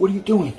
What are you doing?